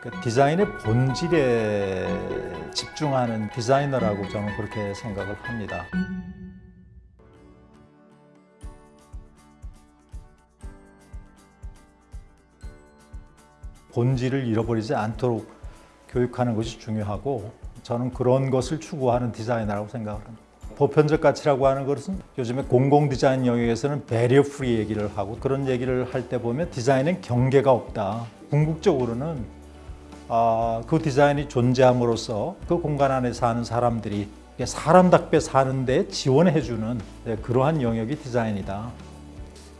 그 디자인의 본질에 집중하는 디자이너라고 저는 그렇게 생각을 합니다. 본질을 잃어버리지 않도록 교육하는 것이 중요하고 저는 그런 것을 추구하는 디자이너라고 생각을 합니다. 보편적 가치라고 하는 것은 요즘에 공공 디자인 영역에서는 barrier free 얘기를 하고 그런 얘기를 할 때 보면 디자인엔 경계가 없다. 궁극적으로는 아, 그 디자인이 존재함으로써 그 공간 안에 사는 사람들이 사람답게 사는 데 지원해주는 네, 그러한 영역이 디자인이다.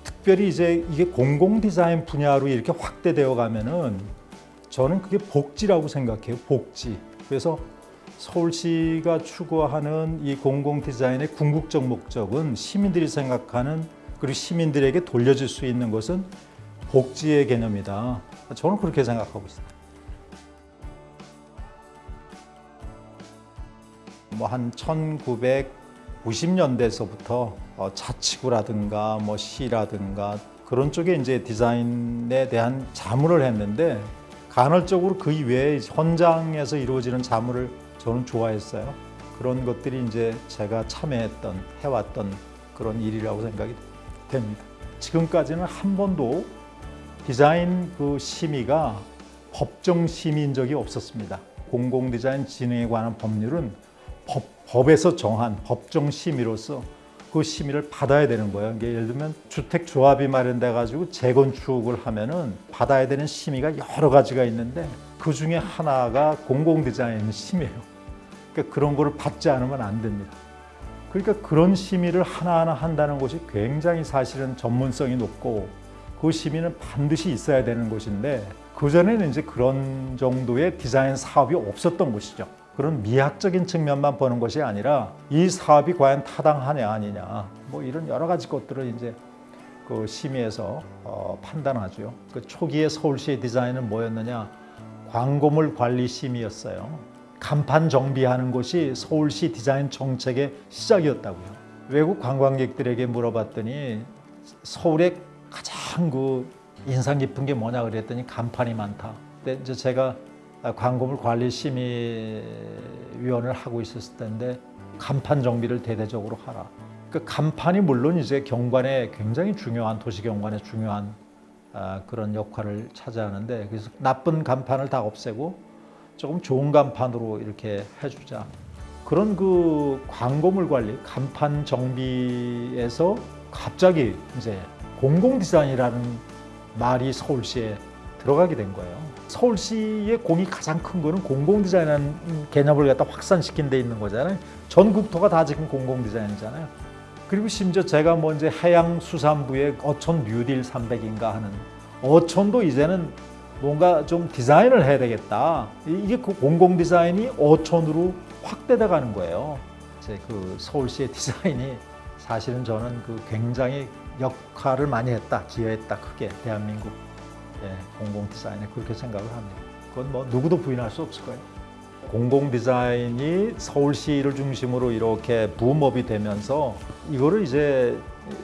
특별히 이제 이게 공공 디자인 분야로 이렇게 확대되어 가면은 저는 그게 복지라고 생각해요. 복지. 그래서 서울시가 추구하는 이 공공 디자인의 궁극적 목적은 시민들이 생각하는 그리고 시민들에게 돌려줄 수 있는 것은 복지의 개념이다. 저는 그렇게 생각하고 있습니다. 뭐 한 1990년대서부터 어, 자치구라든가 뭐 시라든가 그런 쪽에 이제 디자인에 대한 자문을 했는데 간헐적으로 그 이외에 현장에서 이루어지는 자문을 저는 좋아했어요. 그런 것들이 이제 제가 참여했던 해왔던 그런 일이라고 생각이 됩니다. 지금까지는 한 번도 디자인 그 심의가 법정 심의인 적이 없었습니다. 공공 디자인 진흥에 관한 법률은 법, 법에서 정한 법정 심의로서 그 심의를 받아야 되는 거예요. 이게 예를 들면 주택 조합이 마련돼 가지고 재건축을 하면은 받아야 되는 심의가 여러 가지가 있는데 그 중에 하나가 공공 디자인 심의예요. 그러니까 그런 거를 받지 않으면 안 됩니다. 그러니까 그런 심의를 하나하나 한다는 것이 굉장히 사실은 전문성이 높고 그 심의는 반드시 있어야 되는 것인데 그전에는 이제 그런 정도의 디자인 사업이 없었던 것이죠. 그런 미학적인 측면만 보는 것이 아니라 이 사업이 과연 타당하냐 아니냐 뭐 이런 여러 가지 것들을 이제 그 심의에서 어, 판단하죠. 그 초기에 서울시의 디자인은 뭐였느냐 광고물 관리 심의였어요. 간판 정비하는 것이 서울시 디자인 정책의 시작이었다고요. 외국 관광객들에게 물어봤더니 서울의 가장 그 인상 깊은 게 뭐냐 그랬더니 간판이 많다. 근데 이제 제가 광고물 관리 심의위원을 하고 있었을 텐데 간판 정비를 대대적으로 하라. 그 간판이 물론 이제 경관에 굉장히 중요한 도시 경관에 중요한 아, 그런 역할을 차지하는데 그래서 나쁜 간판을 다 없애고 조금 좋은 간판으로 이렇게 해주자. 그런 그 광고물 관리, 간판 정비에서 갑자기 이제 공공 디자인이라는 말이 서울시에 들어가게 된 거예요. 서울시의 공이 가장 큰 거는 공공 디자인이라는 개념을 갖다 확산시킨 데 있는 거잖아요. 전 국토가 다 지금 공공 디자인이잖아요. 그리고 심지어 제가 뭐 이제 해양수산부의 어촌 뉴딜 300인가 하는 어촌도 이제는 뭔가 좀 디자인을 해야 되겠다. 이게 그 공공 디자인이 어촌으로 확대돼 가는 거예요. 제그 서울시의 디자인이 사실은 저는 그 굉장히 역할을 많이 했다, 기여했다 크게 대한민국 예, 공공 디자인에 그렇게 생각을 합니다. 그건 뭐 누구도 부인할 수 없을 거예요. 공공 디자인이 서울시를 중심으로 이렇게 붐업이 되면서 이거를 이제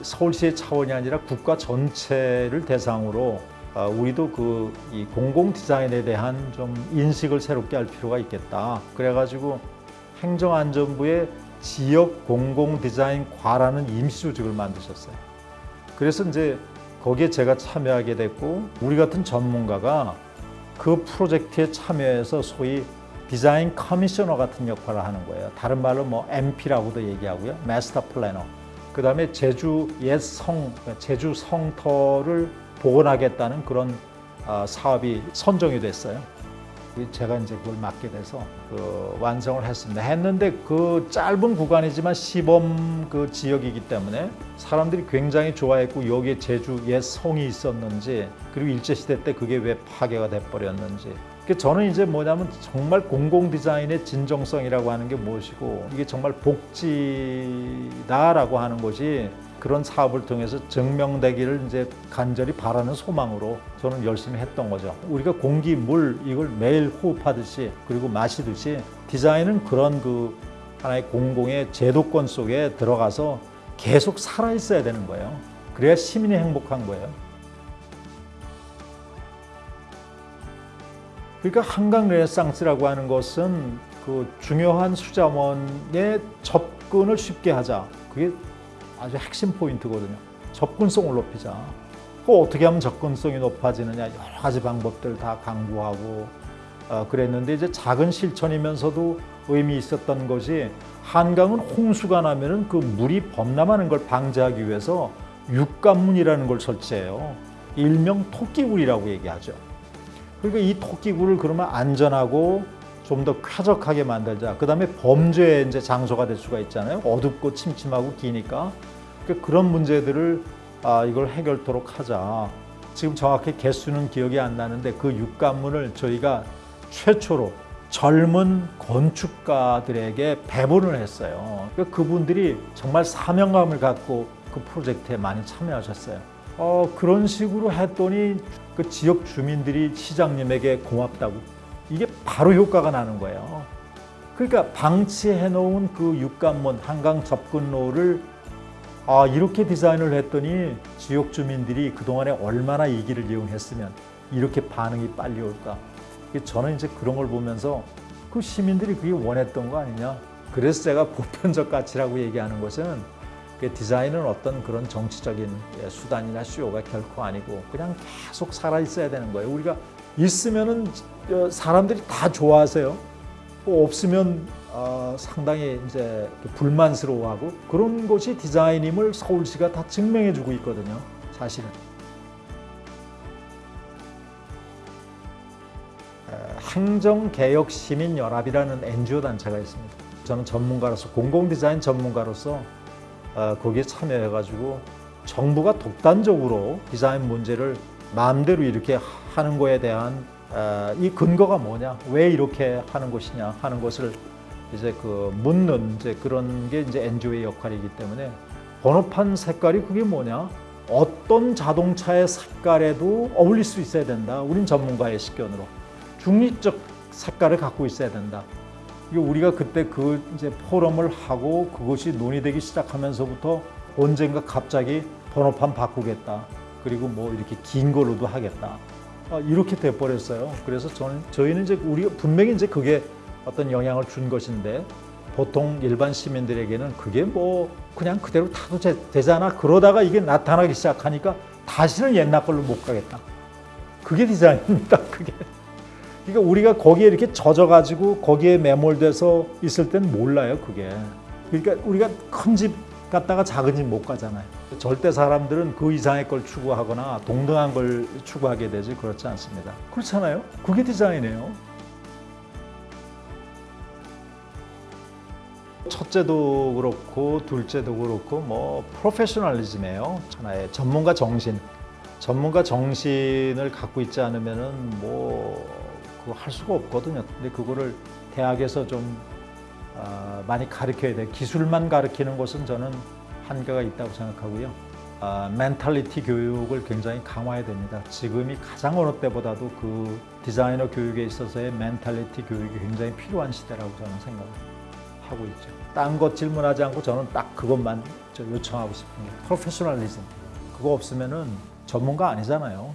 서울시의 차원이 아니라 국가 전체를 대상으로 아, 우리도 그 이 공공 디자인에 대한 좀 인식을 새롭게 할 필요가 있겠다. 그래가지고 행정안전부의 지역 공공 디자인 과라는 임시 조직을 만드셨어요. 그래서 이제 거기에 제가 참여하게 됐고 우리 같은 전문가가 그 프로젝트에 참여해서 소위 디자인 커미셔너 같은 역할을 하는 거예요. 다른 말로 뭐 MP라고도 얘기하고요. 마스터 플래너. 그 다음에 제주 옛 성, 제주 성터를 복원하겠다는 그런 아, 사업이 선정이 됐어요. 제가 이제 그걸 맡게 돼서 그 완성을 했습니다. 했는데 그 짧은 구간이지만 시범 그 지역이기 때문에 사람들이 굉장히 좋아했고 여기에 제주 옛 성이 있었는지 그리고 일제 시대 때 그게 왜 파괴가 돼 버렸는지. 저는 이제 뭐냐면 정말 공공 디자인의 진정성이라고 하는 게 무엇이고 이게 정말 복지다라고 하는 것이 그런 사업을 통해서 증명되기를 이제 간절히 바라는 소망으로 저는 열심히 했던 거죠. 우리가 공기, 물 이걸 매일 호흡하듯이 그리고 마시듯이 디자인은 그런 그 하나의 공공의 제도권 속에 들어가서 계속 살아 있어야 되는 거예요. 그래야 시민이 행복한 거예요. 그러니까 한강 레네상스라고 하는 것은 그 중요한 수자원의 접근을 쉽게 하자. 그게 아주 핵심 포인트거든요. 접근성을 높이자. 그 어떻게 하면 접근성이 높아지느냐 여러 가지 방법들 다 강구하고 어, 그랬는데 이제 작은 실천이면서도 의미 있었던 것이 한강은 홍수가 나면은 그 물이 범람하는 걸 방지하기 위해서 육관문이라는 걸 설치해요. 일명 토끼굴이라고 얘기하죠. 그러니까 이 토끼굴을 그러면 안전하고 좀 더 쾌적하게 만들자. 그 다음에 범죄의 이제 장소가 될 수가 있잖아요. 어둡고 침침하고 기니까. 그러니까 그런 문제들을 아, 이걸 해결토록 하자. 지금 정확히 개수는 기억이 안 나는데 그 육관문을 저희가 최초로 젊은 건축가들에게 배분을 했어요. 그러니까 그분들이 정말 사명감을 갖고 그 프로젝트에 많이 참여하셨어요. 어, 그런 식으로 했더니 그 지역 주민들이 시장님에게 고맙다고 이게 바로 효과가 나는 거예요. 그러니까 방치해 놓은 그 육관문 한강 접근로를 아, 이렇게 디자인을 했더니 지역 주민들이 그동안에 얼마나 이 길을 이용했으면 이렇게 반응이 빨리 올까. 저는 이제 그런 걸 보면서 그 시민들이 그게 원했던 거 아니냐. 그래서 제가 보편적 가치라고 얘기하는 것은 그 디자인은 어떤 그런 정치적인 예, 수단이나 쇼가 결코 아니고 그냥 계속 살아 있어야 되는 거예요. 우리가 있으면은 어, 사람들이 다 좋아하세요. 뭐 없으면 어, 상당히 이제 불만스러워하고 그런 것이 디자인임을 서울시가 다 증명해주고 있거든요. 사실은. 행정개혁시민연합이라는 NGO 단체가 있습니다. 저는 전문가로서 공공디자인 전문가로서 어, 거기에 참여해가지고 정부가 독단적으로 디자인 문제를 마음대로 이렇게 하는 거에 대한 어, 이 근거가 뭐냐, 왜 이렇게 하는 것이냐 하는 것을 이제 그 묻는 이제 그런 게 이제 NGO의 역할이기 때문에 번호판 색깔이 그게 뭐냐? 어떤 자동차의 색깔에도 어울릴 수 있어야 된다. 우린 전문가의 식견으로 중립적 색깔을 갖고 있어야 된다. 이게 우리가 그때 그 이제 포럼을 하고 그것이 논의되기 시작하면서부터 언젠가 갑자기 번호판 바꾸겠다. 그리고 뭐 이렇게 긴 걸로도 하겠다. 아, 이렇게 돼 버렸어요. 그래서 저는 저희는 이제 우리가 분명히 이제 그게 어떤 영향을 준 것인데 보통 일반 시민들에게는 그게 뭐 그냥 그대로 타도 되잖아. 그러다가 이게 나타나기 시작하니까 다시는 옛날 걸로 못 가겠다. 그게 디자인입니다. 그게. 그러니까 우리가 거기에 이렇게 젖어가지고 거기에 매몰돼서 있을 땐 몰라요. 그게. 그러니까 우리가 큰 집 갔다가 작은 집 못 가잖아요. 절대 사람들은 그 이상의 걸 추구하거나 동등한 걸 추구하게 되지 그렇지 않습니다. 그렇잖아요. 그게 디자인이에요. 첫째도 그렇고 둘째도 그렇고 뭐 프로페셔널리즘이에요. 하나의 전문가 정신. 전문가 정신을 갖고 있지 않으면 은 뭐 그거 할 수가 없거든요. 근데 그거를 대학에서 좀 어, 많이 가르쳐야 돼. 기술만 가르치는 것은 저는 한계가 있다고 생각하고요. 어, mentality 교육을 굉장히 강화해야 됩니다. 지금이 가장 어느 때보다도 그 디자이너 교육에 있어서의 mentality 교육이 굉장히 필요한 시대라고 저는 생각을 하고 있죠. 딴 것 질문하지 않고 저는 딱 그것만 요청하고 싶습니다. 프로페셔널리즘. 그거 없으면 은 전문가 아니잖아요.